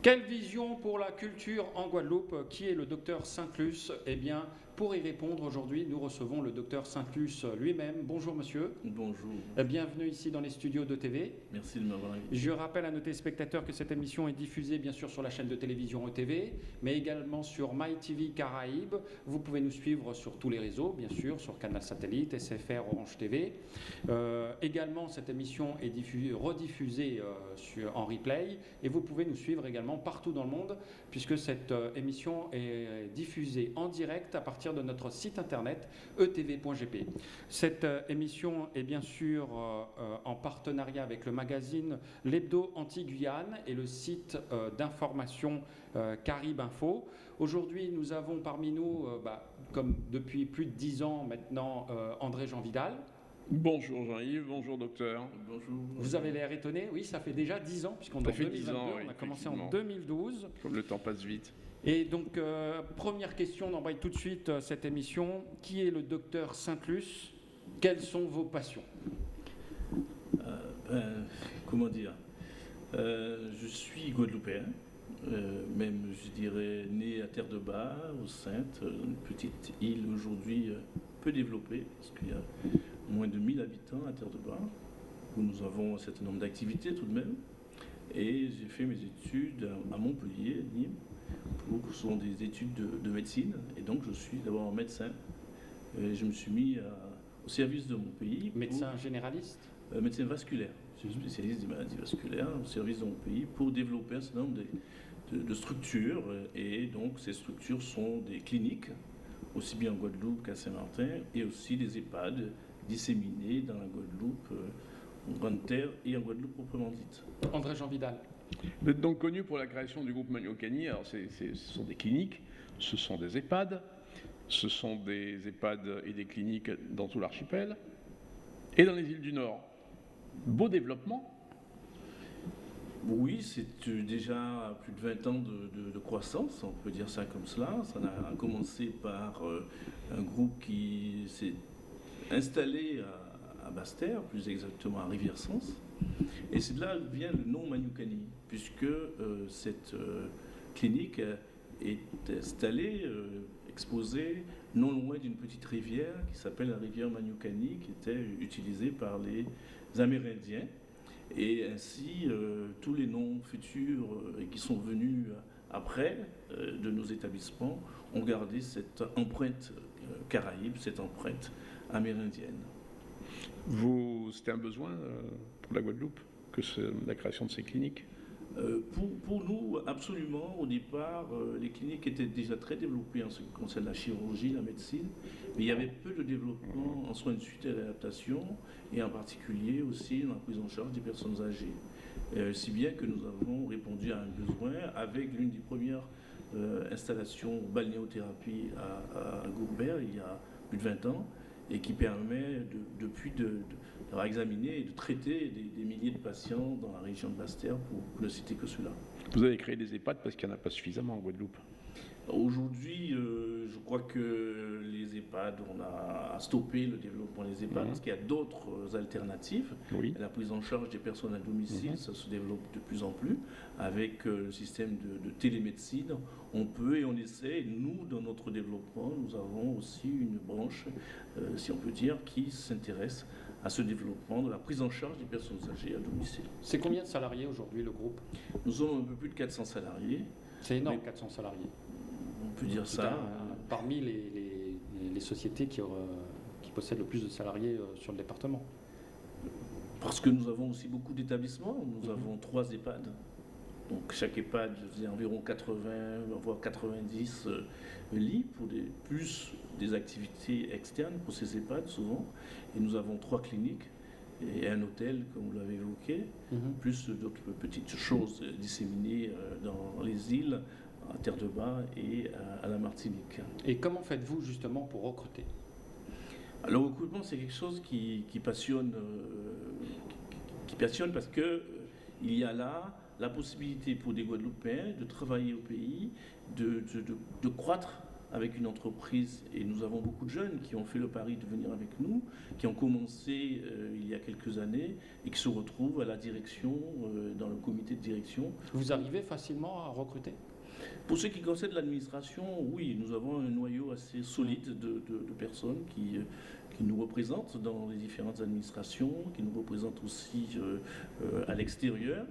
Quelle vision pour la culture en Guadeloupe Qui est le docteur Saint-Clus? Eh bien, pour y répondre aujourd'hui, nous recevons le docteur Saint-Clus lui-même. Bonjour monsieur. Bonjour. Euh, bienvenue ici dans les studios de TV. Merci de m'avoir invité. Je rappelle à nos téléspectateurs que cette émission est diffusée bien sûr sur la chaîne de télévision ETV, mais également sur MyTV Caraïbes. Vous pouvez nous suivre sur tous les réseaux, bien sûr, sur Canal Satellite, SFR, Orange TV. Euh, également, cette émission est rediffusée euh, sur, en replay et vous pouvez nous suivre également partout dans le monde puisque cette émission est diffusée en direct à partir de notre site internet etv.gp. Cette euh, émission est bien sûr euh, euh, en partenariat avec le magazine L'Hebdo Anti-Guyane et le site d'information Carib Info. Aujourd'hui, nous avons parmi nous, bah, comme depuis plus de dix ans maintenant, André Jean Vidal. Bonjour Jean-Yves, bonjour docteur. Bonjour. Vous avez l'air étonné, oui, ça fait déjà dix ans, puisqu'on est en 2022, on a commencé en 2012. Comme le temps passe vite. Et donc, euh, première question, on embraye tout de suite euh, cette émission. Qui est le docteur Saint-Luce Quelles sont vos passions? Euh, ben, Comment dire? Je suis guadeloupéen, même je dirais né à Terre de Bas, au Sainte, une petite île aujourd'hui peu développée, parce qu'il y a moins de 1000 habitants à Terre de Bas, où nous avons un certain nombre d'activités tout de même. Et j'ai fait mes études à Montpellier, Nîmes ce sont des études de, médecine, et donc je suis d'abord médecin. Et je me suis mis au service de mon pays. Médecin généraliste? Euh, Médecin vasculaire. Je suis spécialiste des maladies vasculaires au service de mon pays pour développer un certain nombre de, structures. Et donc ces structures sont des cliniques, aussi bien en Guadeloupe qu'à Saint-Martin, et aussi des EHPAD disséminés dans la Guadeloupe, euh, en Grande Terre et en Guadeloupe proprement dite. André Jean Vidal. Vous êtes donc connu pour la création du groupe Maniocani. Alors, ce sont des cliniques, ce sont des EHPAD, ce sont des EHPAD et des cliniques dans tout l'archipel et dans les îles du Nord. Beau développement. Oui, c'est déjà plus de 20 ans de, croissance, on peut dire ça comme cela. Ça a commencé par euh, un groupe qui s'est installé à, Basse-Terre, plus exactement à Rivière-Sens, et c'est de là vient le nom Maniukani, puisque euh, cette euh, clinique est installée, euh, exposée, non loin d'une petite rivière qui s'appelle la rivière Maniukani, qui était utilisée par les Amérindiens. Et ainsi, tous les noms futurs et qui sont venus après de nos établissements ont gardé cette empreinte caraïbe, cette empreinte amérindienne. C'était un besoin pour la Guadeloupe que la création de ces cliniques? Euh, pour, nous, absolument. Au départ, euh, les cliniques étaient déjà très développées en ce qui concerne la chirurgie, la médecine, mais il y avait peu de développement en soins de suite et d'adaptation, et en particulier aussi dans la prise en charge des personnes âgées. Euh, si bien que nous avons répondu à un besoin avec l'une des premières installations balnéothérapie à, à Gourbert il y a plus de 20 ans, et qui permet depuis de d'avoir examiné et de traiter des, milliers de patients dans la région de Basse-Terre, pour, ne citer que cela. Vous avez créé des EHPAD parce qu'il n'y en a pas suffisamment en Guadeloupe Aujourd'hui, euh, je crois que les EHPAD, on a stoppé le développement des EHPAD mhm. parce qu'il y a d'autres alternatives. La prise en charge des personnes à domicile, mhm. ça se développe de plus en plus. Avec euh, le système de, télémédecine, on peut et on essaie. Nous, dans notre développement, nous avons aussi une branche, euh, si on peut dire, qui s'intéresse à ce développement de la prise en charge des personnes âgées à domicile. C'est combien de salariés aujourd'hui le groupe? Nous sommes un peu plus de 400 salariés. C'est énorme, 400 salariés. On peut dire ça. parmi les, sociétés qui, qui, possèdent le plus de salariés euh, sur le département. Parce que nous avons aussi beaucoup d'établissements. Nous mhm. avons trois EHPAD. Donc chaque EHPAD faisait environ 80, voire 90 euh, lits pour des, plus des activités externes pour ces EHPAD souvent. Et nous avons trois cliniques et un hôtel, comme vous l'avez évoqué, mhm. plus d'autres petites choses disséminées euh, dans les îles, à Terre de Bas et à la Martinique. Et comment faites-vous justement pour recruter? Alors, le recrutement, c'est quelque chose qui, passionne, euh, qui, passionne parce que euh, il y a là la possibilité pour des Guadeloupéens de travailler au pays, de, de, de croître avec une entreprise, et nous avons beaucoup de jeunes qui ont fait le pari de venir avec nous, qui ont commencé euh, il y a quelques années et qui se retrouvent à la direction, euh, dans le comité de direction. Vous arrivez facilement à recruter? Pour ce qui concerne l'administration, oui, nous avons un noyau assez solide de, de- de personnes qui, euh, qui nous représentent dans les différentes administrations, qui nous représentent aussi euh, euh, à l'extérieur.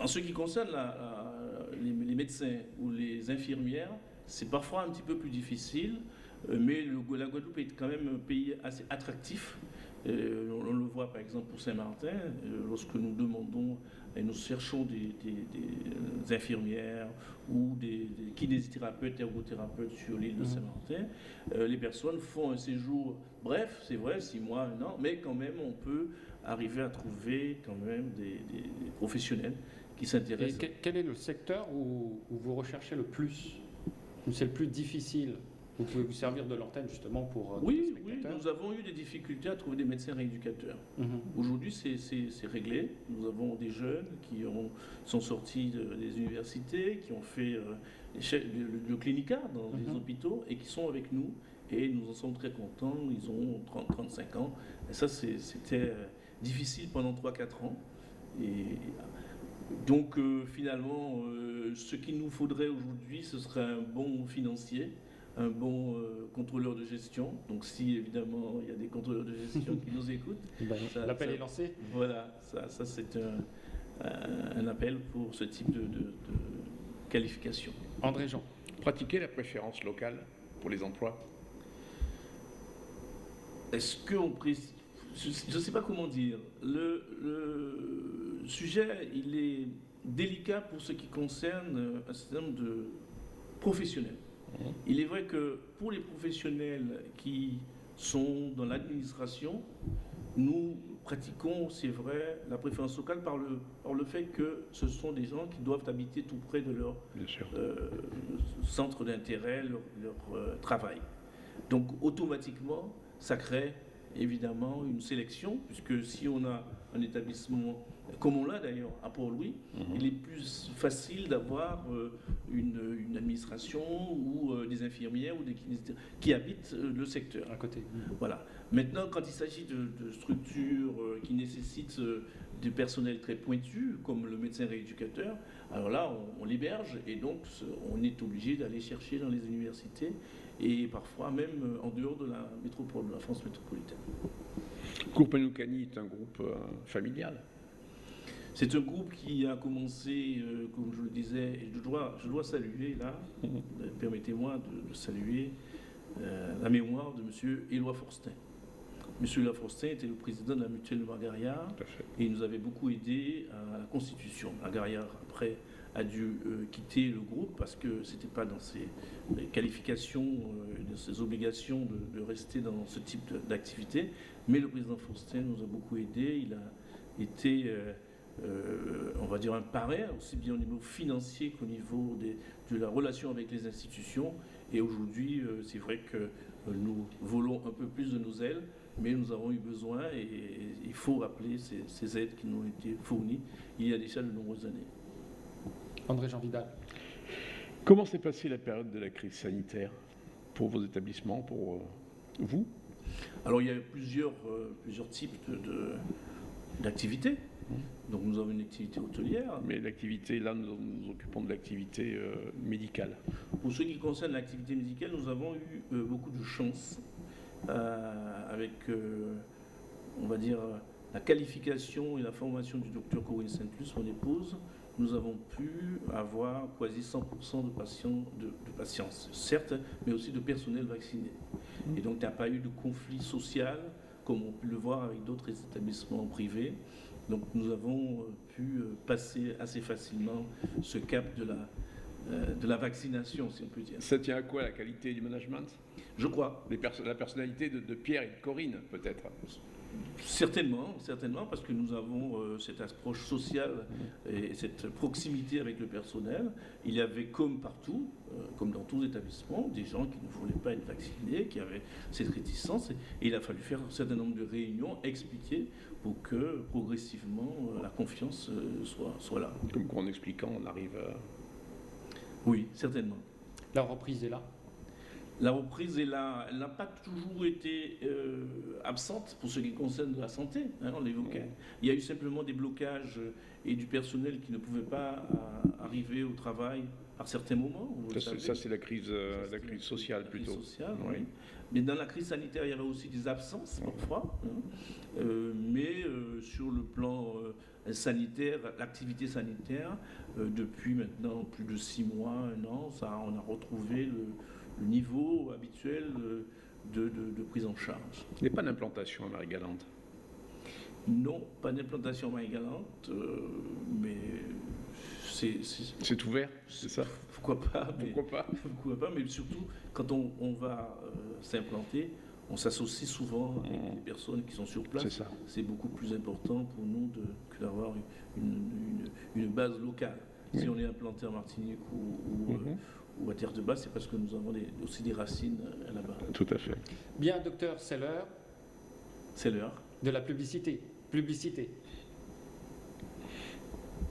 En ce qui concerne la- la- les, les médecins ou les infirmières, c'est parfois un petit peu plus difficile, euh, mais le- la Guadeloupe est quand même un pays assez attractif. Euh, on, on le voit par exemple pour Saint-Martin, euh, lorsque nous demandons et nous cherchons des, des- des infirmières ou des, des kinésithérapeutes, ergothérapeutes sur l'île de Mhm. Saint-Martin, euh, les personnes font un séjour bref, c'est vrai, six mois, un an, mais quand même on peut arriver à trouver quand même des, professionnels qui s'intéressent. que- quel est le secteur où, où vous recherchez le plus? C'est le plus difficile Vous pouvez vous servir de l'antenne justement pour euh, Oui, oui, nous avons eu des difficultés à trouver des médecins rééducateurs. Mhm. Aujourd'hui, c'est- réglé. Nous avons des jeunes qui ont- sont sortis de- des universités, qui ont fait euh, le, le clinica dans les Mhm. hôpitaux et qui sont avec nous. Et nous en sommes très contents. Ils ont 30-35 ans. Et ça, c'était euh, difficile pendant 3-4 ans. Et donc, euh, finalement, euh, ce qu'il nous faudrait aujourd'hui, ce serait un bon financier, un bon euh, contrôleur de gestion. Donc, si évidemment il y a des contrôleurs de gestion qui nous écoutent, Ben, L'appel est lancé. voilà, ça, ça c'est un, un- un appel pour ce type de, de- de qualification. André Jean. Pratiquer la préférence locale pour les emplois. Est-ce qu'on précise Je ne sais pas comment dire. Le, le sujet, il est délicat pour ce qui concerne euh, un certain nombre de professionnels. Mhm. Il est vrai que pour les professionnels qui sont dans l'administration, nous pratiquons, c'est vrai, la préférence locale par le, par le fait que ce sont des gens qui doivent habiter tout près de leur euh, centre d'intérêt, leur, leur, euh, travail. Donc automatiquement, ça crée évidemment une sélection, puisque si on a un établissement, comme on l'a d'ailleurs à Port-Louis, Mhm. il est plus facile d'avoir euh, une, une administration ou euh, des infirmières ou des kinésithérapeutes qui habitent euh, le secteur. À côté. Voilà. Maintenant, quand il s'agit de, de structures euh, qui nécessitent euh, du personnel très pointu, comme le médecin rééducateur, alors là, on, on l'héberge et donc on est obligé d'aller chercher dans les universités et parfois même en dehors de la métropole, de la France métropolitaine. Groupe Anoukani est un groupe euh, familial. C'est un groupe qui a commencé, euh, comme je le disais, et je dois, je dois saluer là, euh, permettez-moi de, de saluer euh, la mémoire de M. Éloi Forstin. M. Éloi Forstin était le président de la mutuelle de fait. et il nous avait beaucoup aidé à la constitution. Margariard, après, a dû euh, quitter le groupe parce que ce n'était pas dans ses qualifications, dans ses obligations de, de rester dans ce type d'activité. Mais le président Faustin nous a beaucoup aidé. Il a été, euh, on va dire, un parrain, aussi bien au niveau financier qu'au niveau des- de la relation avec les institutions. Et aujourd'hui, euh, c'est vrai que euh, nous volons un peu plus de nos ailes, mais nous avons eu besoin et, il faut rappeler ces, ces aides qui nous ont été fournies il y a déjà de nombreuses années. André Jean Vidal. Comment s'est passée la période de la crise sanitaire pour vos établissements, pour vous? Alors il y a plusieurs, euh, plusieurs types de- de- d'activités. Donc nous avons une activité hôtelière. Mais l'activité, là, nous nous occupons de l'activité euh, médicale. Pour ce qui concerne l'activité médicale, nous avons eu euh, beaucoup de chance euh, avec, on va dire, la qualification et la formation du docteur Corinne Saint-Plus, mon épouse. Nous avons pu avoir quasi 100% de patients, de, de patients, certes, mais aussi de personnel vacciné. Et donc, il n'y a pas eu de conflit social, comme on peut le voir avec d'autres établissements privés. Donc, nous avons euh, pu euh, passer assez facilement ce cap de la, euh, de la vaccination, si on peut dire. Ça tient à quoi la qualité du management? Je crois, Les perso- La personnalité de, de Pierre et de Corinne, peut-être certainement, certainement, parce que nous avons euh, cette approche sociale et cette proximité avec le personnel. Il y avait, comme partout, euh, comme dans tous les établissements, des gens qui ne voulaient pas être vaccinés, qui avaient cette réticence, et, et il a fallu faire un certain nombre de réunions, expliquer pour que progressivement euh, la confiance euh, soit, soit là. Comme quoi, en expliquant, on arrive à... Oui, certainement. La reprise est là. La reprise est là, elle n'a pas toujours été euh, absente pour ce qui concerne la santé, hein, on l'évoquait. Il y a eu simplement des blocages et du personnel qui ne pouvait pas euh, arriver au travail à certains moments. Ça, c'est- la crise, euh, la crise sociale la crise plutôt. sociale, Oui. oui. Mais dans la crise sanitaire, il y avait aussi des absences parfois. hein. Euh, mais euh, sur le plan euh, sanitaire, l'activité sanitaire, euh, depuis maintenant plus de six mois, un an, ça, on a retrouvé le, le niveau habituel de, de- de prise en charge. Il n'y a pas d'implantation à Marie-Galante? Non, pas d'implantation main galante, euh, mais c'est, c'est- C'est ouvert, c'est ça? Pourquoi pas. mais- Pourquoi pas? Pourquoi pas, mais surtout, quand on, on va euh, s'implanter, on s'associe souvent avec Mhm. les personnes qui sont sur C'est place. ça. C'est beaucoup plus important pour nous de, que d'avoir une, une- une base locale. Si on est implanté en Martinique ou, ou, Mhm. Ou à Terre de Bas, c'est parce que nous avons des- aussi des racines euh, là-bas. Tout à fait. Bien, docteur, c'est l'heure C'est l'heure. de la publicité. Publicité.